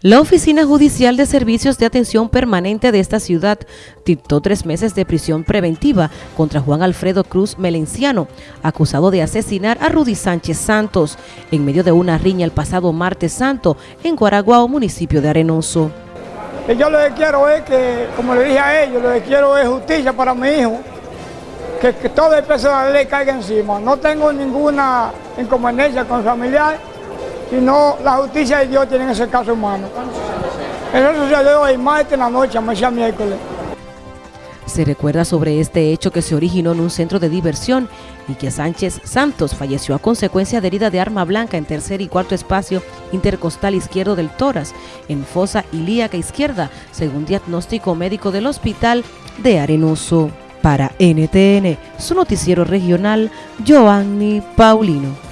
La Oficina Judicial de Servicios de Atención Permanente de esta ciudad dictó tres meses de prisión preventiva contra Juan Alfredo Cruz Melenciano, acusado de asesinar a Rudy Sánchez Santos en medio de una riña el pasado martes santo en Guaraguao, municipio de Arenoso. Yo lo que quiero es que, como le dije a ellos, lo que quiero es justicia para mi hijo, que, todo el peso de la ley caiga encima. No tengo ninguna inconveniencia con familiar no la justicia de Dios tiene ese caso humano. Eso sucedió el martes en la noche, a miércoles. Se recuerda sobre este hecho que se originó en un centro de diversión y que Sánchez Santos falleció a consecuencia de herida de arma blanca en tercer y cuarto espacio intercostal izquierdo del tórax, en fosa ilíaca izquierda, según diagnóstico médico del hospital de Arenoso. Para NTN, su noticiero regional, Joanny Paulino.